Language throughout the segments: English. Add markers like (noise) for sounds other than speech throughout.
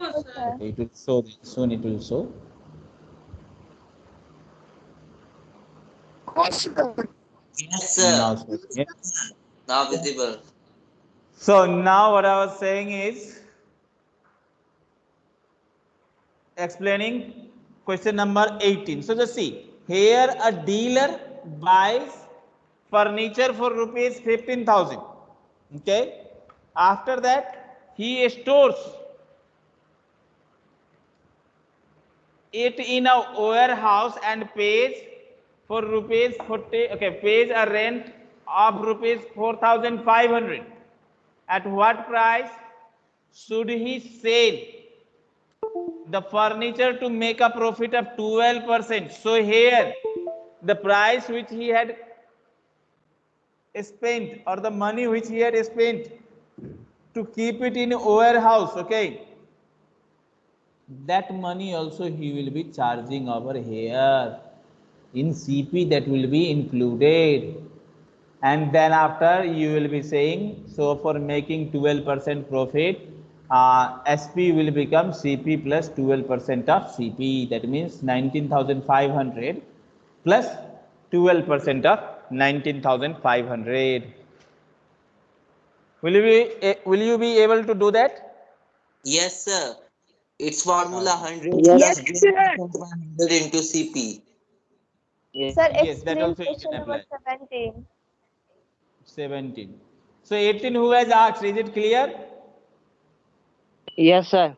Okay, it will show soon. It will show. Yes, sir. Now, showing it. Now visible. So now what I was saying is explaining question number 18. So just see here a dealer buys furniture for rupees 15,000. Okay. After that he stores it in a warehouse and pays for rupees 40 okay pays a rent of rupees 4500 at what price should he sell the furniture to make a profit of 12%. So here the price which he had spent or the money which he had spent to keep it in warehouse, okay, that money also he will be charging over here in CP that will be included. And then after you will be saying so for making 12% profit uh, SP will become CP plus 12% of CP that means 19,500 plus 12% of 19,500 will you be eh, will you be able to do that? Yes, sir. It's formula uh, 100 Yes, plus sir. 100 into CP. Yes, Sir, Yes, that explain also question number 17. 17 so 18 who has asked is it clear Yes, sir.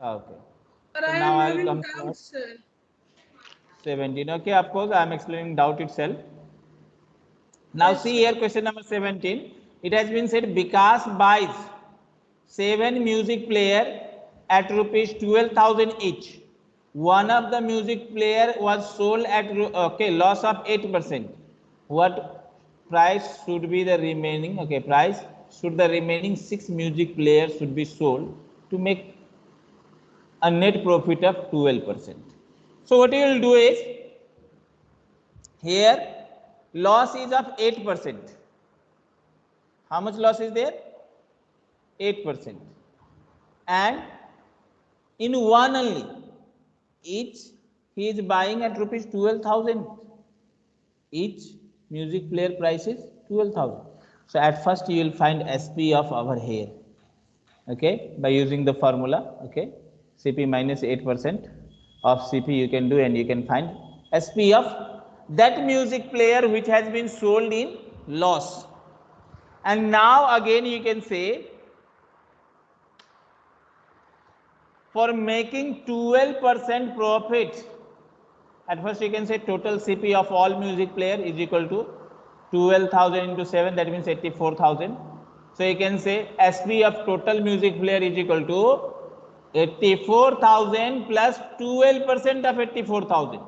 okay But So I now I'll come to sir. 17 okay of course i am explaining doubt itself now Yes, see sir. here question number 17 it has been said Vikas buys seven music player at rupees 12000 each one of the music player was sold at okay loss of 8% what price should be the remaining okay price should the remaining six music players should be sold to make a net profit of 12%. So what you will do is here loss is of 8%. How much loss is there? 8%. And in one only, each he is buying at rupees 12,000. Each music player price is 12,000. So at first you will find SP of our here okay by using the formula okay cp minus 8% of cp you can do and you can find sp of that music player which has been sold in loss and now again you can say for making 12% profit. At first you can say total cp of all music player is equal to 12000 into 7 that means 84000 so you can say sp of total music player is equal to 84000 plus 12% of 84000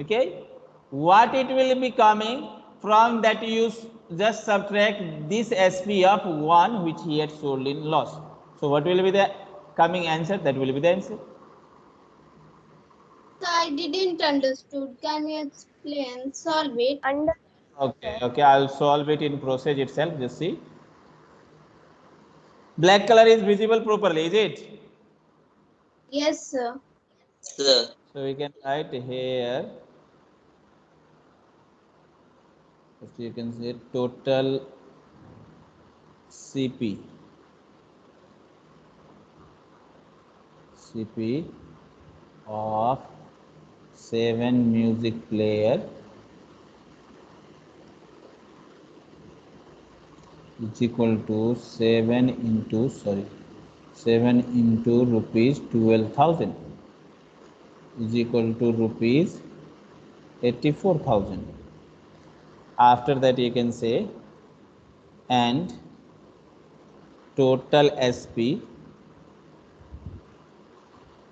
okay? What it will be coming from that you just subtract this sp of 1 which he had sold in loss so what will be the coming answer that will be the answer So I didn't understood. Can you explain? Solve it. Under Okay, okay, I'll solve it in process itself. Just see. Black color is visible properly, is it? Yes, sir. Sir. So we can write here. If you can say total CP. CP of seven music player. Is equal to 7 into sorry 7 into rupees 12000 is equal to rupees 84000 after that you can say and total sp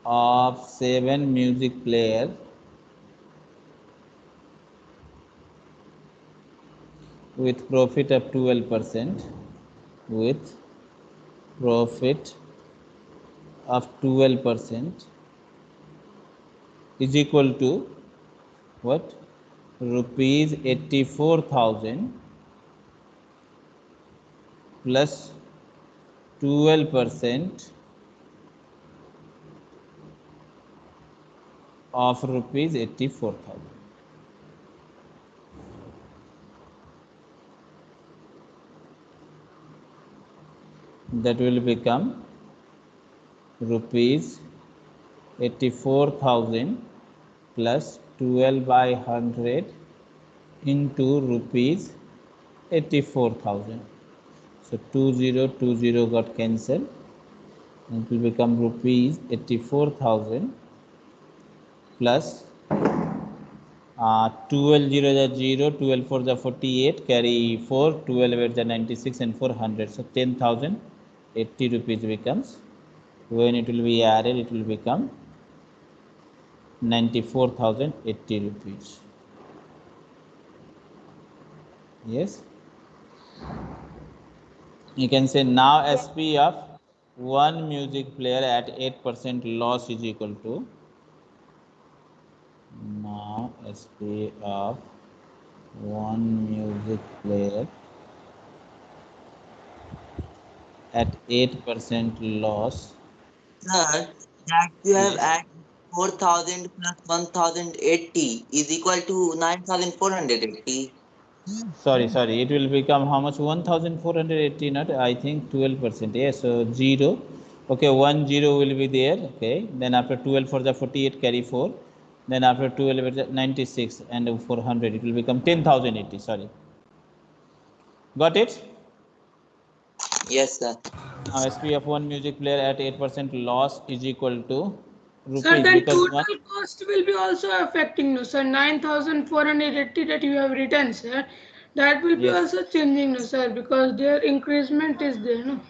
of 7 music player. With profit of 12% with profit of 12% is equal to what? Rupees 84000 plus 12 percent of rupees 84000 that will become rupees 84000 plus 12 by 100 into rupees 84000 so 2020 got cancelled. It will become rupees 84000 plus uh, 12 0 is 0 12 4 is 48 carry 4 12 8 is 96 and 400 so 10080 rupees becomes. When it will be added it will become 94080 rupees. Yes? You can say now sp of one music player at 8% loss is equal to now sp of one music player at 8% loss. Sir, that you have at 4000 plus 1080 is equal to 9480. sorry sorry. It will become how much? 1480 not i think 12 percent. Yes so zero. Okay one zero will be there. Okay then after 12 for the 48 carry 4 then after 12 it is 96 and 400 it will become 10080 sorry got it Yes, sir. now sp of one music player at 8 percent loss is equal to rupees Sir, then total one cost will be also affecting, no, sir, nine thousand four hundred eighty that you have written, sir. That will be Yes. also changing, no, sir, because their increment is there, no.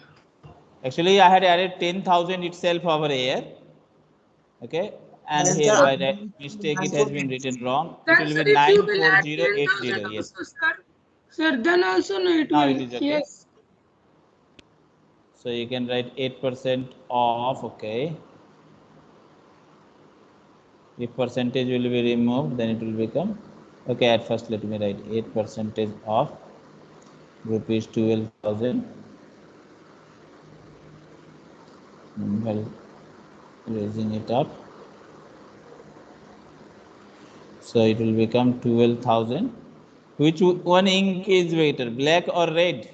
Actually, I had added 10,000 itself over here. Okay. And Yes, here sir. by that mistake, it has been written wrong. It will sir, be if you will 94080. Yes. sir, sir, then also, no, it Now will, it is okay. yes. So you can write 8% off. Okay. If percentage will be removed, then it will become. Okay. At first, let me write 8 percentage off rupees 12,000. Hmm, well, raising it up. So it will become 12,000. Which one ink is better, black or red?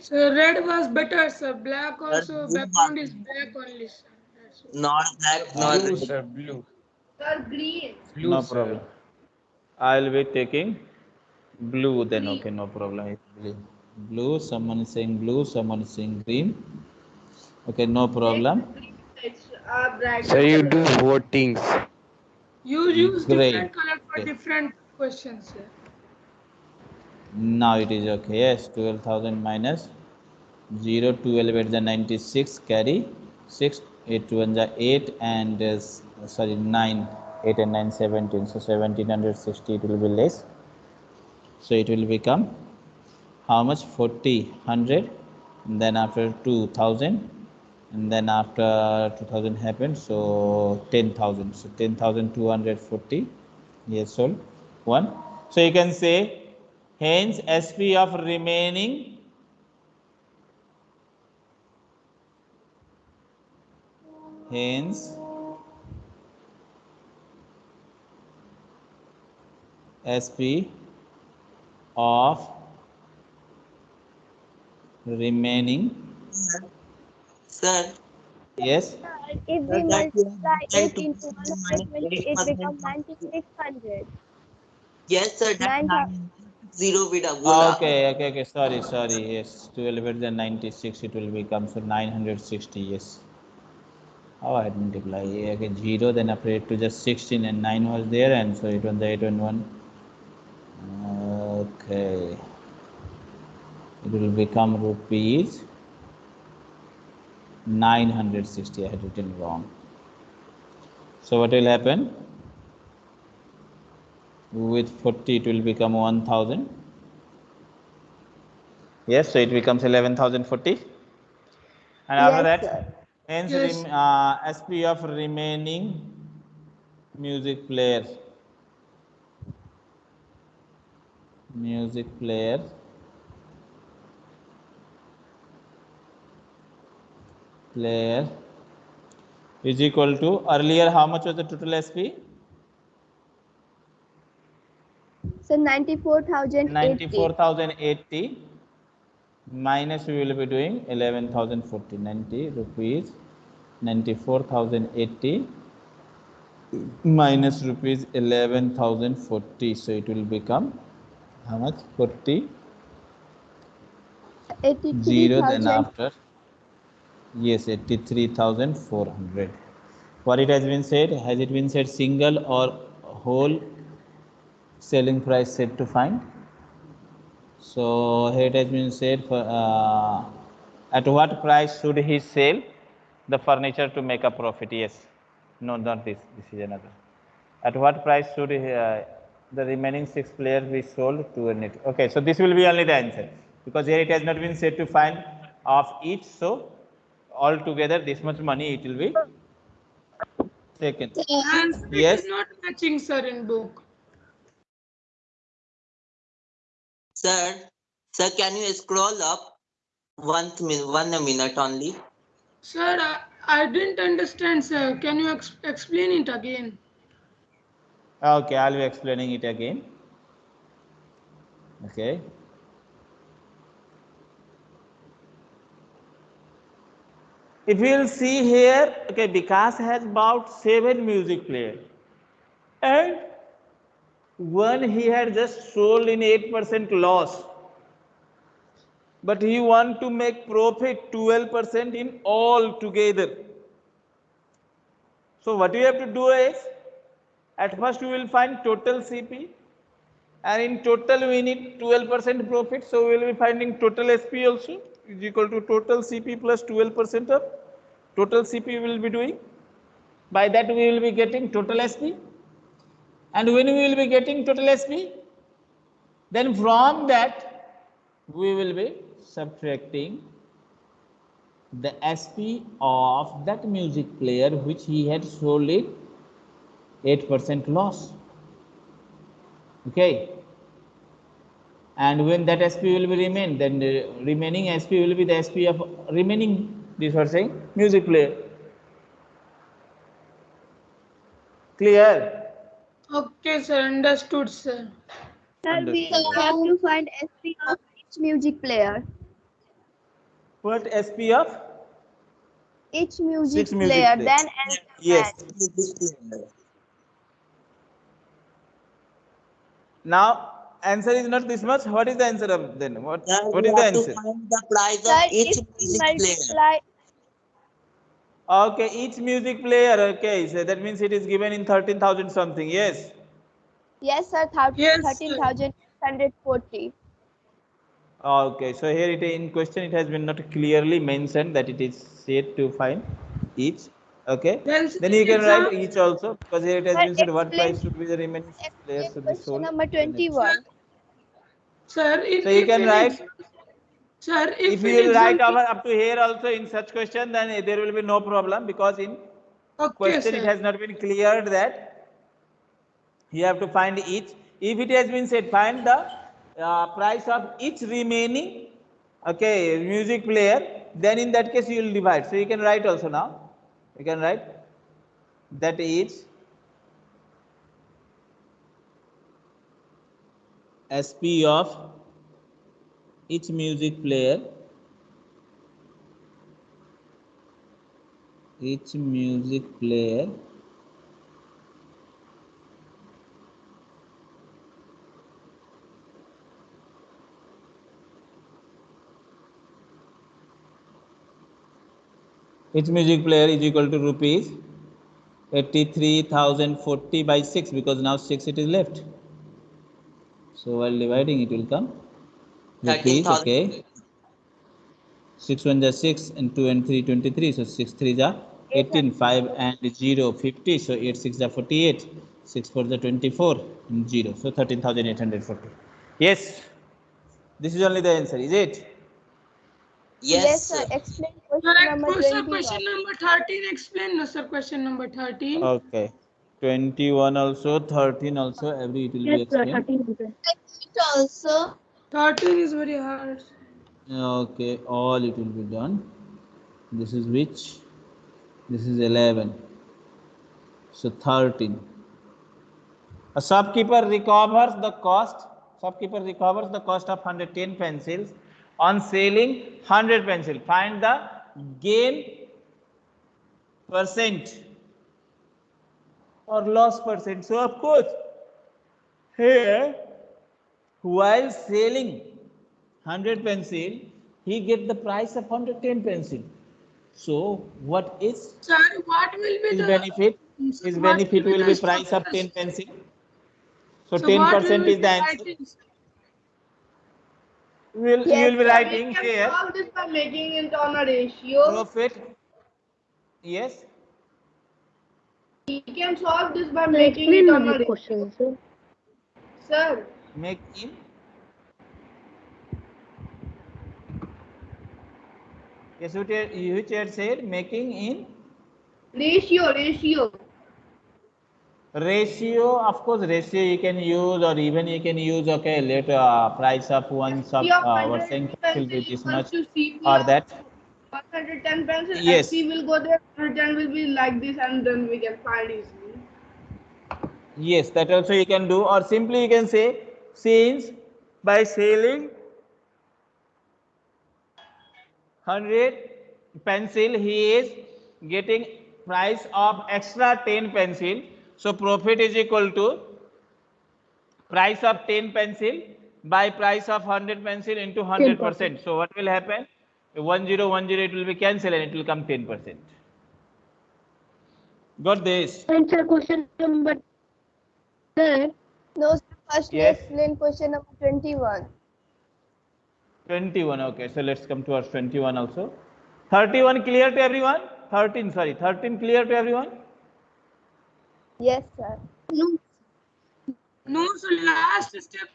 So red was better, sir. Black also, blue background is black only, sir. That's. Not black, not Blue, red. sir, blue. Sir, green. Blue, no sir. problem. I'll be taking blue then. Okay, no problem. Blue. Blue. Someone is saying blue. Someone is saying green. Okay, no problem. It's uh, brighter. You color. do votings. You use different color for Okay. different questions, sir. Now it is okay. Yes, 12,000 minus 0, 12 at the 96, carry 6, 8 to 1 the 8, and uh, sorry, 9, 8 and 9, 17. So 1760 it will be less. So it will become how much? 40, 100, and then after 2000, and then after 2000 happened, so 10,000. So 10,240 years old. One. So you can say hence SP of remaining hence SP of remaining mm-hmm. Sir, yes. If we that you. have multiply written it to into minus 120, it 8% becomes 9600. yes, sir, that Nine thou- nine zero with a Ah, bola. okay okay okay. Sorry sorry. Yes 12 at the 96 it will become so 960 yes. How i multiply? Yeah, okay zero then after it to just 16 and 9 was there and so it was the 8 and 1 okay. It will become rupees 960 i had written wrong. So what will happen? With 40 it will become 1000 yes so it becomes 11040 and after Yes, that sir. hence Yes. rem, uh, sp of remaining music player. Music player player is equal to earlier how much was the total SP? So ninety-four thousand eighty. 94,080 minus we will be doing 11,040 90 rupees 94,080 minus rupees 11,040 so it will become how much? 40 Zero then after yes 83400 what it has been said has it been said single or whole selling price set to find? So here it has been said for uh, at what price should he sell the furniture to make a profit? Yes. No not this. This is another. At what price should he, uh, the remaining six players be sold to a net? Okay so this will be only the answer. Because here it has not been said to find of each so altogether this much money it will be taken Answer Yes. is not matching, sir, in book. Sir, sir, can you scroll up one minute, one minute only? Sir, I, I didn't understand, sir. Can you ex explain it again? Okay, I'll be explaining it again. Okay. If you'll see here, okay, Vikas has bought seven music players. And one he had just sold in 8% loss. But he want to make profit 12% in all together. So what you have to do is, at first we will find total CP and in total we need 12% profit. So we will be finding total SP also is equal to total CP plus 12% of total CP we will be doing. By that we will be getting total SP. And when we will be getting total SP, then from that we will be subtracting the SP of that music player which he had sold it 8% loss. Okay. And when that SP will be remain, then the remaining SP will be the SP of remaining, this was saying, music player. Clear? Okay, sir. Understood, sir. Sir, we have to find SP of each music player. What SP of? Each music Six music player, players. then and Yes. Now, answer is not this much. What is the answer of then? What, Sir, what we is the have to answer? find the price Sir, each if we music player. Okay, each music player, okay, so that means it is given in 13,000 something, yes. yes, sir, thou- Yes, sir. thirteen thousand hundred forty. Okay, so here it in question it has been not clearly mentioned that it is said to find each. Okay, Then, then you can write each also because here it has Sir, been said what price should be the remaining players should be Question sold. number to the next. twenty-one. Sir, So you can write- Sir, if, If you write over up to here also in such question, then there will be no problem because in Okay, question it has not been cleared that you have to find each. If it has been said find the uh, price of each remaining okay music player, then in that case you will divide. So you can write also now. You can write that each SP of each music player each music player each music player is equal to rupees 83040 by 6 because now 6 it is left so while dividing it will come rupees 13,000. okay 6 1 is 6 and 2 and 3 23 so 6 3 is 18 5 and 0 50 so 8 6 is 48 6 4 is 24 and 0 so 13840 yes this is only the answer is it Yes, sir. sir. Explain Sir, question number sir, twenty-one. question number 13. Explain, no, sir. Question number 13. okay 21 also 13 also every it will be explained. It also. 13 is very hard. okay all it will be done. This is which? This is 11 so 13 a shopkeeper recovers the cost shopkeeper recovers the cost of 110 pencils. On selling 100 pencil. Find the gain percent or loss percent. So of course here while selling 100 pencil he get the price of 110 pencil. So what is Sir, what will be his the benefit? His what benefit will be be price of 10 pencil. So So 10 what will percent be is the answer. writing, sir? will you will be writing here. solve this by making it on a ratio. profit. Yes We can solve this by making it on a ratio. question, sir. Sir, make in yes which had- said making in ratio, ratio. ratio of course ratio you can use or even you can use okay let uh, price of one sub C of uh, 100 what saying will be this much or that 110 pencil. Yes. SC will go there, 110 will be like this, and then we can find easily. yes that also you can do or simply you can say since by selling 100 pencil he is getting price of extra 10 pencil so profit is equal to price of 10 pencil by price of 100 pencil into 100 percent so what will happen 1010 it will be cancelled and it will come 10 percent got this Answer question number sir. No, sir. First, Yes. explain question number 21. 21 okay so let's come to our 21 also 31 clear to everyone 13 sorry 13 clear to everyone Yes, sir. No. No, so last step.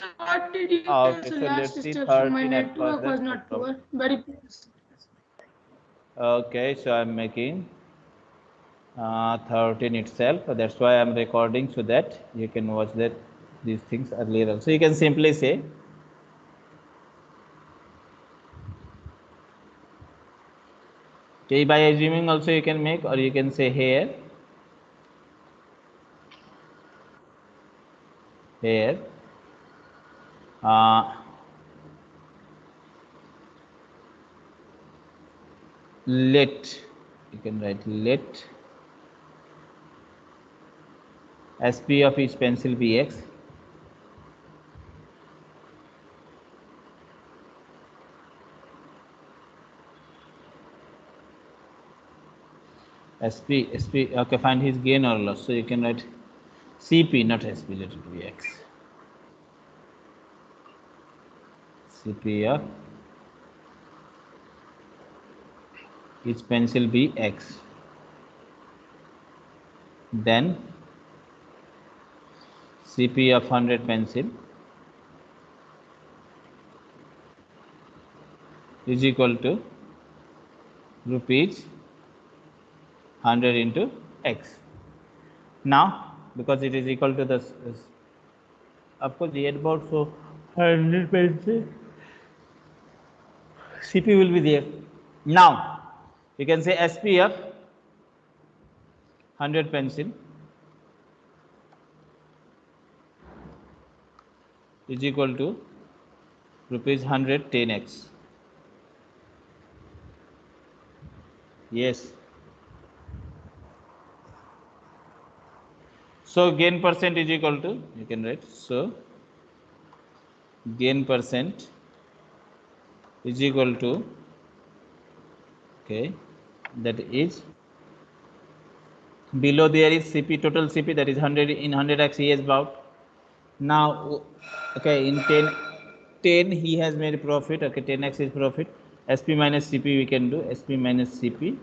What did you Ah, okay, So so last step, so my network was not poor. Very okay so i'm making uh, 13 itself. That's why i'm recording so that you can watch that these things earlier also. You can simply say okay by assuming also you can make or you can say here. Here Uh, let you can write let. Sp of each pencil be x. Sp sp okay find his gain or loss. So you can write cp not sp let it be x cp of each pencil be x. Then cp of 100 pencil is equal to rupees 100 into x. Now because it is equal to this, of course the about so 100 pencil cp will be there. Now you can say sp of 100 pencil. Is equal to rupees 100 10x yes. So gain percent is equal to you can write so gain percent is equal to okay that is below there is cp total cp that is 100 in 100x he has bought. Now okay in 10 10 he has made profit okay 10x is profit. Sp minus cp we can do sp minus cp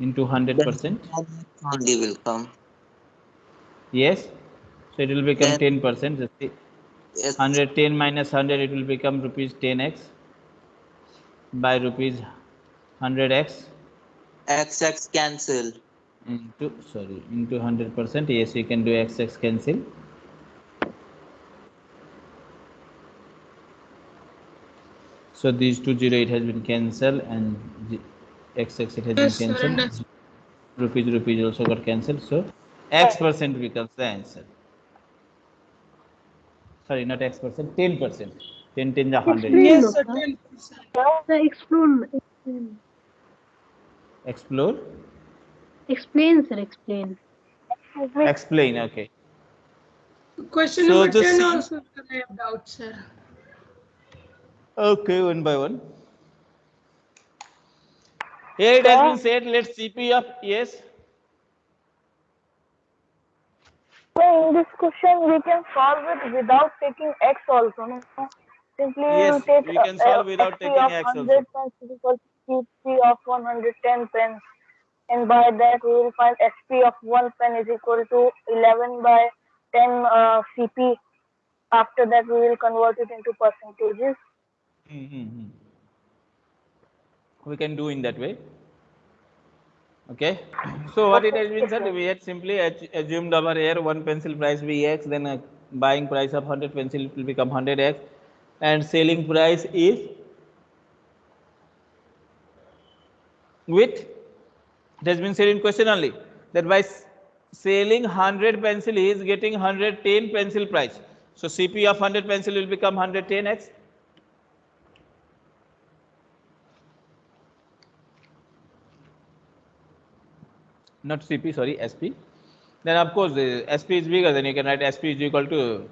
into 100 percent. only will come. yes so it will become Then- 10 percent Yes. 110 minus 100 it will become rupees 10x by rupees 100x X X cancel. into sorry into 100 percent yes you can do x x cancel So these two zero it has been cancelled and the x x it has Yes, been cancelled. Rupees rupees also got cancelled. So x percent becomes the answer. Sorry, not x percent, ten percent. Ten ten the hundred. Yes, sir, 10%. Sir, explain. Explain, Explore. explain sir, explain. Explain. Okay. Question So number 10 C- also I have doubt, sir. Okay, one by one. Here it has been said, Let's CP of yes. So in this question, we can solve it without taking x also. No? Simply Yes, take we can solve without XP taking x also. 100 pence is equal to CP of 110 pence. And by that, we will find SP of 1 pen is equal to 11 by 10 uh, CP. After that, we will convert it into percentages. Mm-hmm. We can do in that way. Okay. (clears throat) So what it has been said, we had simply assumed over here one pencil price be x, then a buying price of 100 pencil will become 100x, and selling price is with it has been said in question only that by selling 100 pencil he is getting 110 pencil price. So CP of 100 pencil will become 110x. Not CP, sorry, SP. Then of course, uh, SP is bigger, then you can write SP is equal to,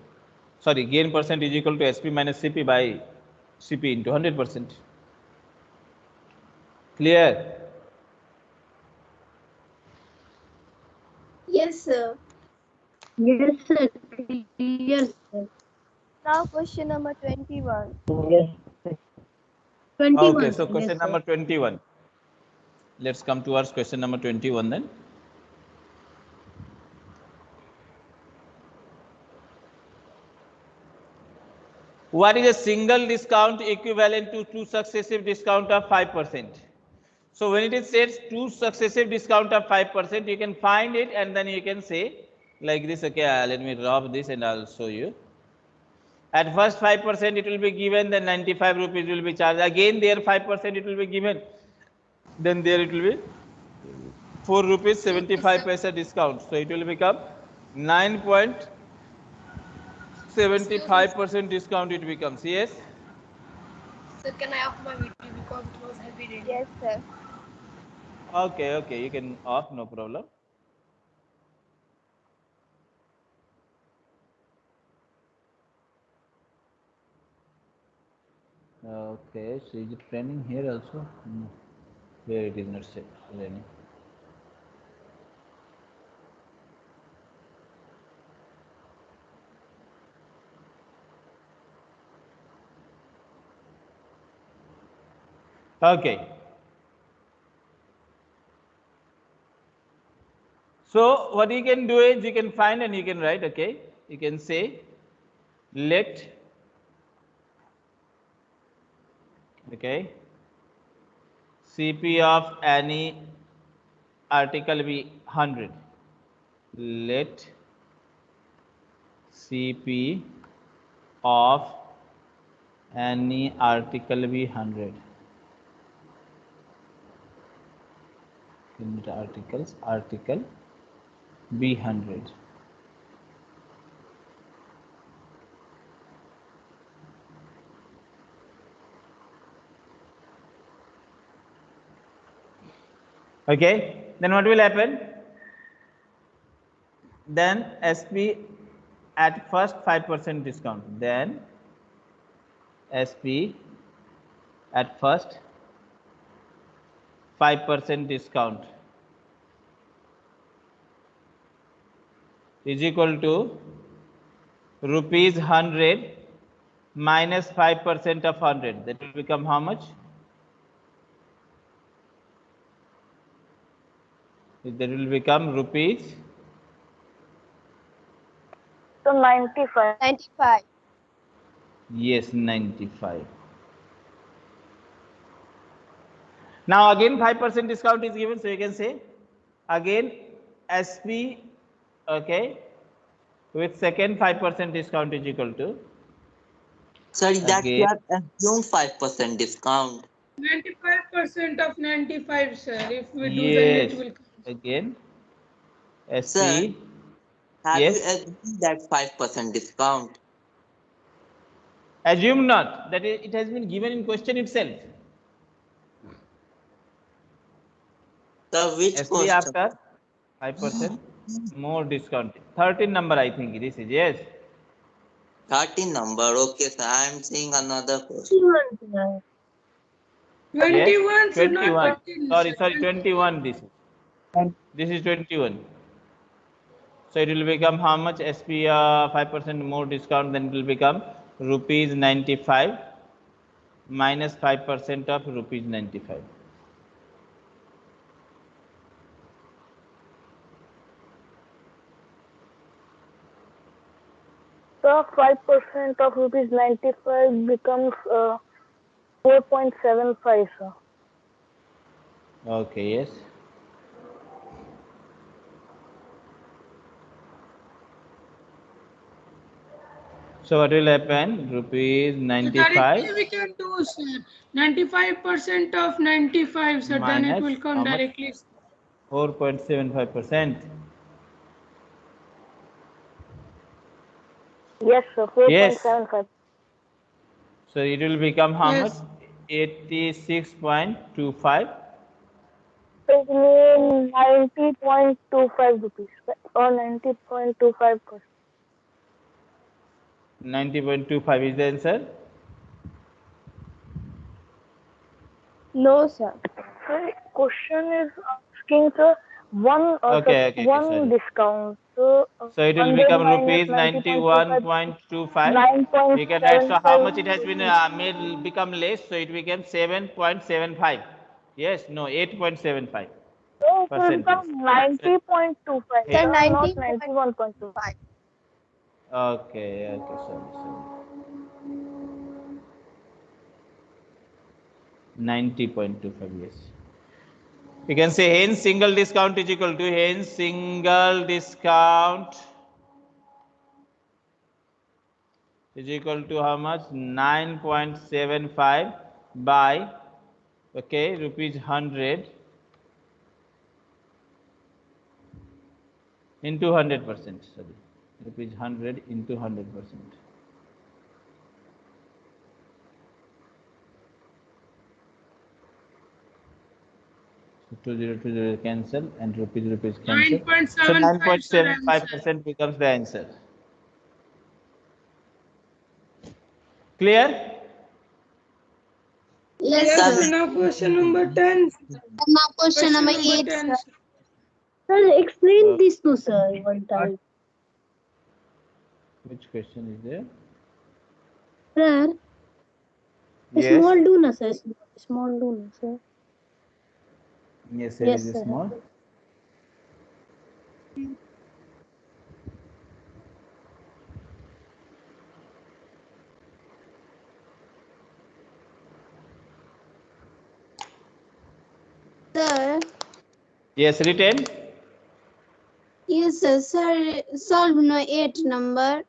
sorry, gain percent is equal to SP minus CP by CP into 100%. Clear? Yes, sir. Yes sir, clear sir. Now question number 21. 21. Okay, so question yes, number 21. Let's come towards question number 21 then. What is a single discount equivalent to two successive discount of 5%? So when it is said two successive discount of 5%, you can find it and then you can say like this, okay, uh, let me drop this and I'll show you. At first 5% it will be given, then 95 rupees will be charged. Again there 5% it will be given. Then there it will be 4 rupees 75 paisa discount. So it will become 9.75% discount it becomes. Yes? Sir, can I off my video because it was heavy rain? Yes, sir. Okay, okay, you can off, no problem. Okay, so is it raining here also? No. Here it is not sa- Okay. So what you can do is you can find and you can write, okay? You can say let okay CP of any article be 100. Let CP of any article be 100. Unit articles, article b100 Okay, then what will happen? Then SP at first 5% discount, then SP at first 5% discount is equal to rupees 100 minus 5% of 100 that will become how much that will become rupees So 95. 95. yes 95 now again 5% discount is given so you can say again sp okay with second 5% discount is equal to Sorry, that Okay. you have assumed five percent discount. 95% of 95, sir. If we do Yes. then it will come. Again. SP. Sir. Have Yes. you assumed that five percent discount? Assume not that it it has been given in question itself. Sir, which SP question? after five percent more discount. Thirteen number I think this is yes. 13 number. Okay, sir. I am seeing another question. 21, sir. 21, Yes. not Twenty-one. Sorry, sorry, twenty-one. This is. This is twenty-one. So it will become how much SP uh, five percent more discount. Then it will become rupees ninety-five minus five percent of rupees ninety-five. So five percent of rupees ninety-five becomes uh, four point seven five, sir. Okay. Yes. So what will happen? Rupees ninety-five. directly we can do, sir. 95% of 95, sir. Then it will come directly. 4.75 Yes, sir. Four point Yes. So it will become how Yes. much? 86.25. It means ninety point two five rupees or ninety point two five percent. 90.25 is the answer. No, sir. Sir, question is asking sir one uh, Okay, sir, okay, okay, one sorry. discount. So, uh, So it will become rupees 91.25. 9.75. We can write. So how much it has been uh, made become less? So it became 7.75. Yes, no, 8.75. So it will become ninety point two five. Sir, not 90 ninety one point two. Okay, okay, sorry, sorry. 90.25, yes. You can say hence single discount is equal to hence single discount is equal to how much? 9.75 by, okay, rupees 100 into 100 percent, sorry, rupees 100 into 100 percent. So 2020 cancel and rupees rupees cancel. 9.75, So sir, 9.75 answer. percent becomes the answer. Clear? Yes, Yes, sir. sir. Now question number 10. Now question number eight, 10, sir. sir. Sir, explain Uh, this to sir one time. Which question is there? Sir, Yes. small do na sir. Small do na sir. Yes, it Yes, is sir. small. Sir, Yes, written. yes, sir. Sir, solve no eight number.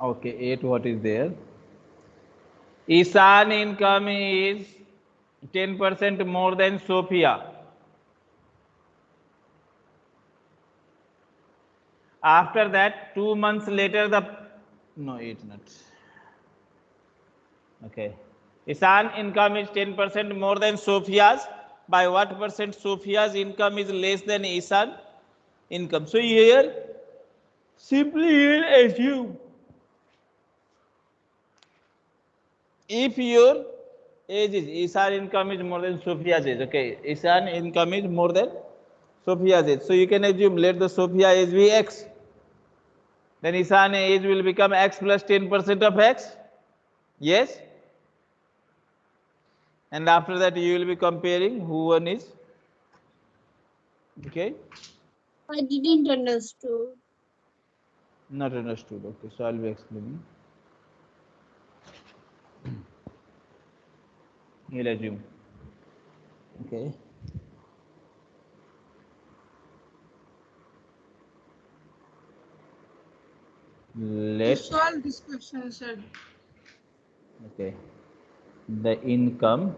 Okay, eight. What is there? Isan income is ten percent more than Sophia. After that, two months later, the no eight not. Okay, Isan income is ten percent more than Sophia's. By what percent Sophia's income is less than Isan income? So here, simply here assume if your age is Isan income is more than Sophia's age, okay, Isan income is more than Sophia's age. So you can assume let the Sophia age be X. Then Isan age will become X plus 10% of X. Yes. And after that you will be comparing who one is. Okay. I didn't understood. Not understood. Okay. So I'll be explaining. You'll assume. Okay. To let solve this question, sir. okay the income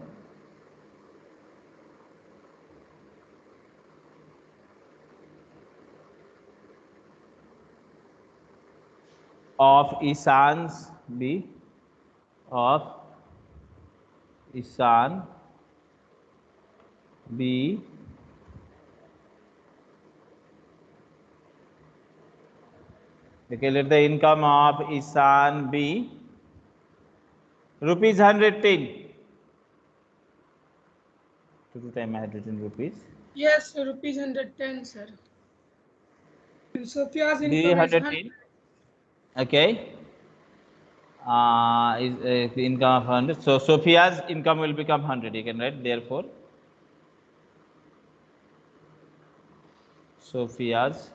of Isan's B of Let the income of Isan be rupees 110 two two time I had written rupees Yes, sir, rupees 110, sir. And Sophia's B income is 110 okay uh, is uh, the income of 100 so Sophia's income will become 100 you can write therefore. Sophia's.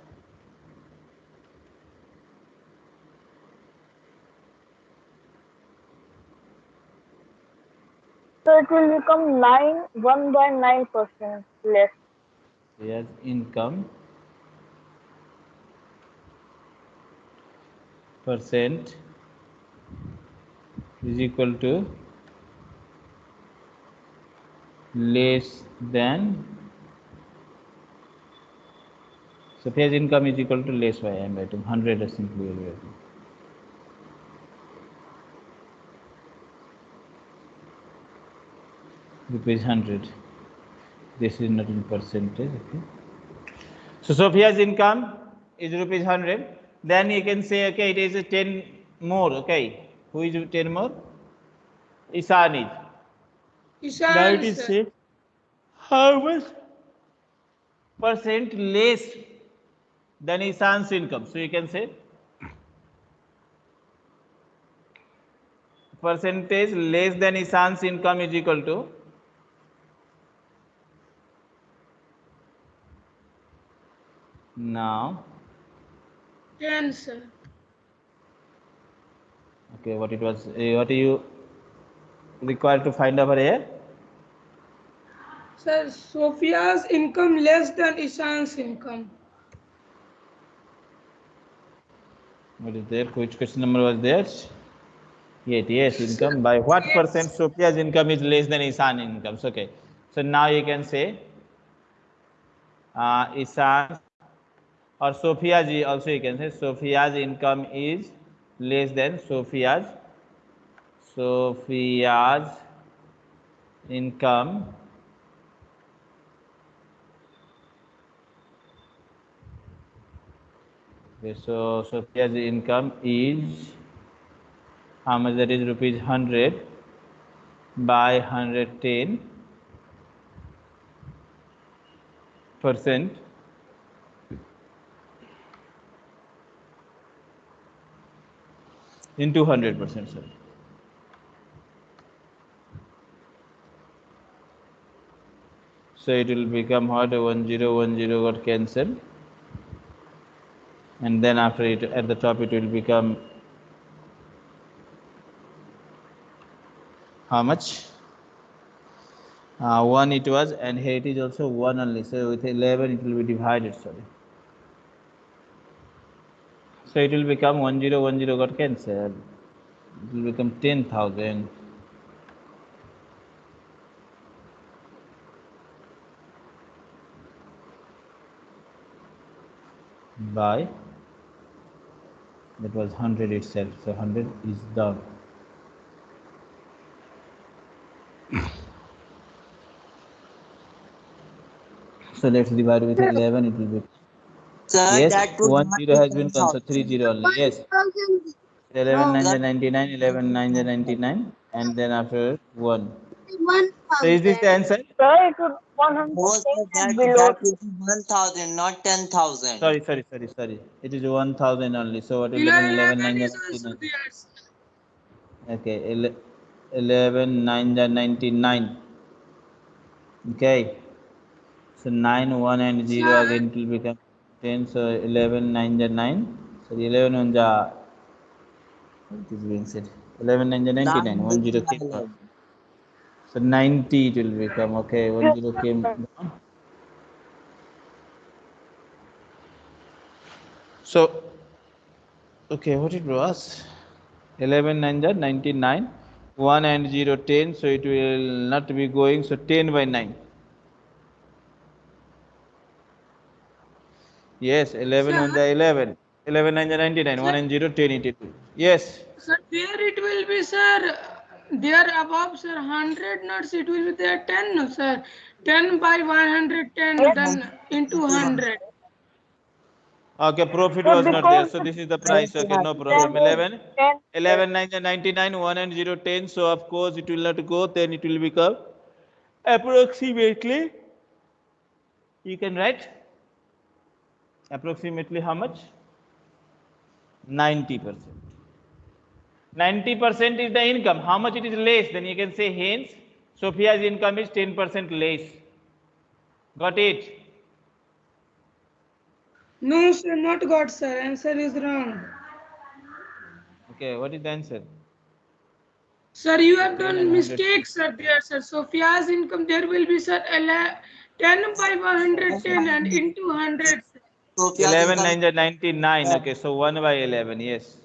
So it will become 9, 1 by 9% less. Sophia's income percent is equal to less than So Sophia's income is equal to less by I am writing 100 as simply will rupees 100 this is not in percentage okay? So sophia's income is rupees 100 then you can say okay it is a 10 more okay who is 10 more is Ishan, is sir. say how much percent less than isan's income so you can say percentage less than isan's income is equal to now 10, sir. Okay what it was uh, what are you required to find over here? Sir, Sophia's income less than Ishan's income. what is there? Which question number was there? Eight, yes income. By what percent sophia's income is less than isan income okay. So now you can say uh, isan or sophia's also you can say sophia's income is less than sophia's. Sophia's income. Okay, so Sophia's income is how much that is? Rupees 100 by 110 percent into 100 percent sir. So it will become what 1010 got cancelled. And then after it at the top it will become how much? Uh, 1 it was and here it is also 1 only. So with 11 it will be divided sorry so it will become 1010 got cancelled. It will become 10000 by? That was 100 itself so 100 is down (coughs) so let's divide with 11 it will be Sir, yes that would one zero has been gone so 3 0 only. Yes. 11 9 is 99 11 99 and then after 1 One. so is this the answer? Sir, it would 110 No, sir, that, below. that would be 1000, not 10,000. sorry sorry sorry sorry. It is 1000 only. So what will Below 11 11 9 is is also 99 okay ele- 11 9 99 okay. So 9 1 and 0 again it will become 10 so 11 9 are 9 so 11 1 are what is being said 11 9 are 99 Nine 1 0 came so 90 it will become okay 1 0 came down so Okay, what it was? 11 9 are 99. 1 and 0 10, so it will not be going. So 10 by 9. Yes, 11 on the 11. 11 9 are 99. 1 and 0 10 82. Yes. Sir, there it will be, sir. There above, sir, 100 nuts, it will be there 10, no, sir. 10 by 110, then into 100. Okay, profit was not there. So this is the price. Okay, no problem. 11. 11 9 99 1 and 0 10 so of course it will not go then it will become approximately you can write approximately how much 90 percent 90 percent is the income how much it is less then you can say hence sophia's income is 10 percent less got it No, sir, not got, sir. Answer is wrong. okay what is the answer Sir, you have done mistakes, sir, there, sir. Sophia's income, there will be, sir, 10 by 110 and into 100. Sir. Sophia's 11 9 are 99 okay so 1 by 11 yes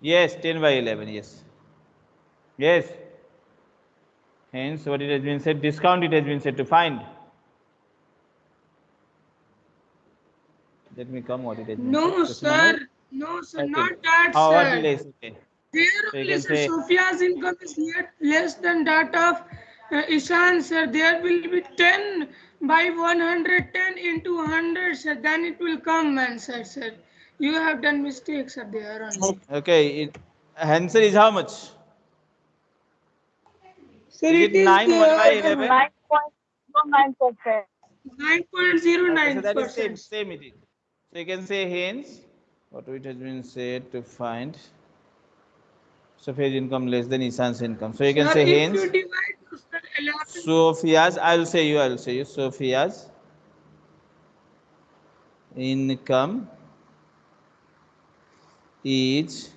yes 10 by 11 yes yes hence what it has been said discount it has been said to find let me come what it has been No, said. Just a moment. sir. No, sir, Okay. not that, how sir. less okay There So you only, can sir, say- Sophia's income is yet less than that of uh, Ishan, sir. There will be 10 by 110 into 100, sir. Then it will come, answer, sir. You have done mistakes, sir, there only. okay it, answer is how much Sir, is it it is 9 1 by uh, 11 9.09 percent. 9.09 Okay, so that is same, same it is. So you can say hence, what it has been said to find Sophia's income less than Ishan's income. So you can Sir, say hence you divide, sir, 11 Sophia's, I'll say you, I'll say you, Sophia's income is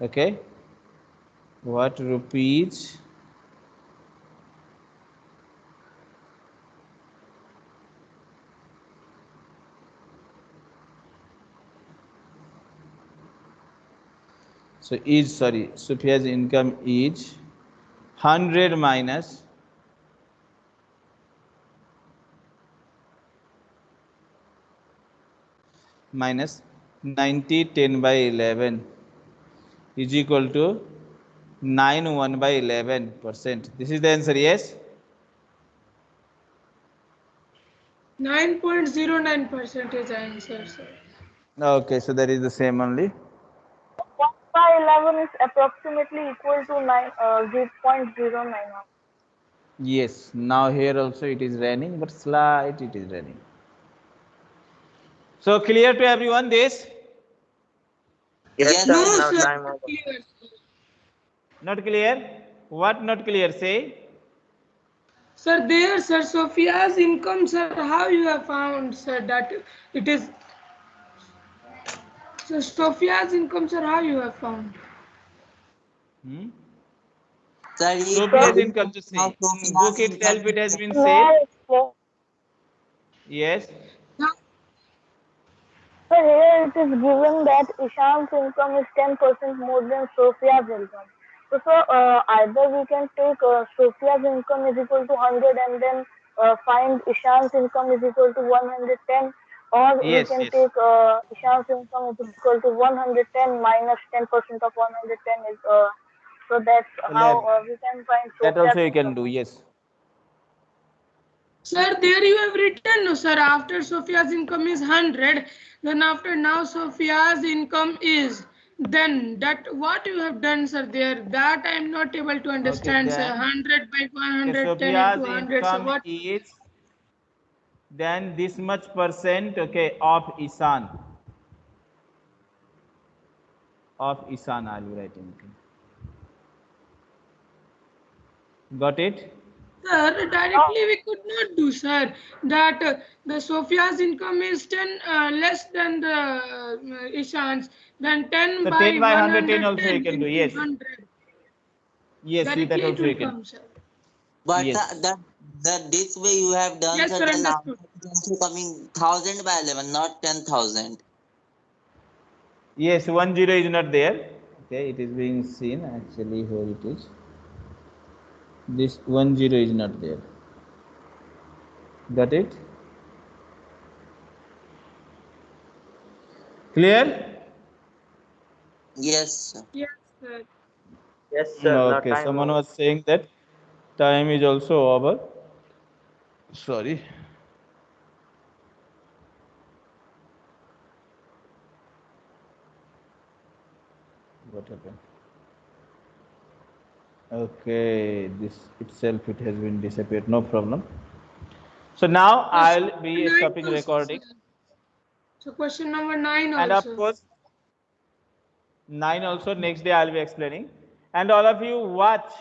okay what rupees so is sorry Sophia's income is 100 minus minus 90 10 by 11 is equal to 9 1 by 11 percent. This is the answer yes? 9.09 percent is answer, sir. okay so that is the same only. 1 by 11 is approximately equal to 9, uh, 0.091. yes now here also it is raining but slight it is raining so clear to everyone this Yes, No, sir. sir. Clear, sir. not clear what not clear say Sir, there, sir, Sophia's income, sir, how you have found, sir, that it is. So, Sophia's income, sir, how you have found? hmm? Sir, he- Sophia's income just see. Now, in Sophia's book itself it has been Well, said. Yes so here it is given that Ishan's income is 10% more than Sophia's income. So, so uh, either we can take uh, Sophia's income is equal to 100 and then uh, find Ishan's income is equal to 110 or Yes, we can yes. take uh, Ishan's income is equal to 110 minus 10% of 110 is uh, so that's how uh, we can find that Sophia's also you can do yes Sir, there you have written, no, sir, after Sophia's income is 100, then after now Sophia's income is, then that what you have done, sir, there, that I am not able to understand, sir, 100 by Okay, 110 Sophia's into 100, so income what? is then this much percent okay of Isan of Isan I'll be writing okay. got it Sir, directly we could not do, sir, that uh, the Sophia's income is 10 uh, less than the uh, Ishan's, then 10 So by 10 by 110 110 also you can do, yes. 100. yes see that also you can come, sir. But Yes. uh, that That this way you have done Yes, sir, sir, the understood. number is also coming thousand by eleven, not ten thousand. Yes, one zero is not there. Okay, it is being seen actually where it is. This one zero is not there. Got it? Clear? Yes, sir. Yes, sir. Yes, sir. Mm, okay, someone over. was saying that time is also over. Sorry. What happened? Okay, this itself it has been disappeared. No problem. So now I'll be Nine stopping also, recording, sir. So question number nine and of also. course, nine also next day I'll be explaining, and all of you watch